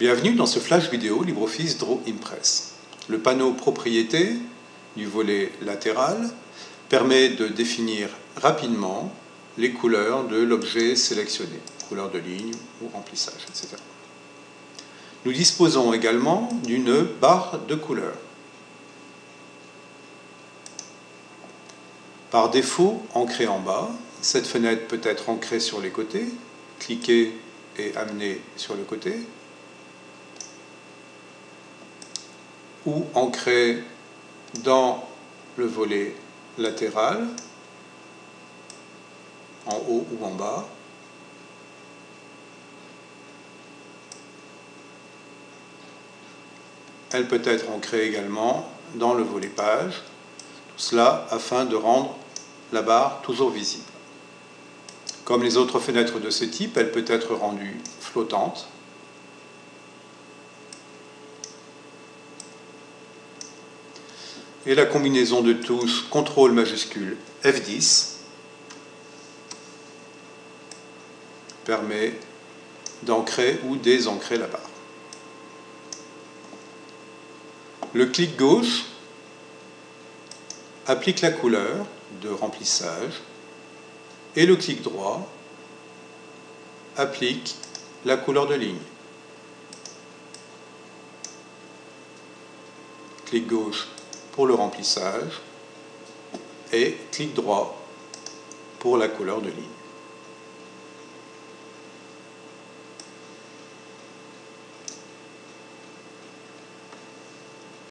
Bienvenue dans ce flash vidéo LibreOffice Draw Impress. Le panneau Propriétés du volet latéral permet de définir rapidement les couleurs de l'objet sélectionné, couleur de ligne ou remplissage, etc. Nous disposons également d'une barre de couleurs. Par défaut, ancrée en bas, cette fenêtre peut être ancrée sur les côtés, cliquer et amener sur le côté, ou ancrée dans le volet latéral, en haut ou en bas. Elle peut être ancrée également dans le volet page, tout cela afin de rendre la barre toujours visible. Comme les autres fenêtres de ce type, elle peut être rendue flottante. Et la combinaison de tous CTRL majuscule F10 permet d'ancrer ou désancrer la barre. Le clic gauche applique la couleur de remplissage et le clic droit applique la couleur de ligne. Clic gauche pour le remplissage et clic droit pour la couleur de ligne.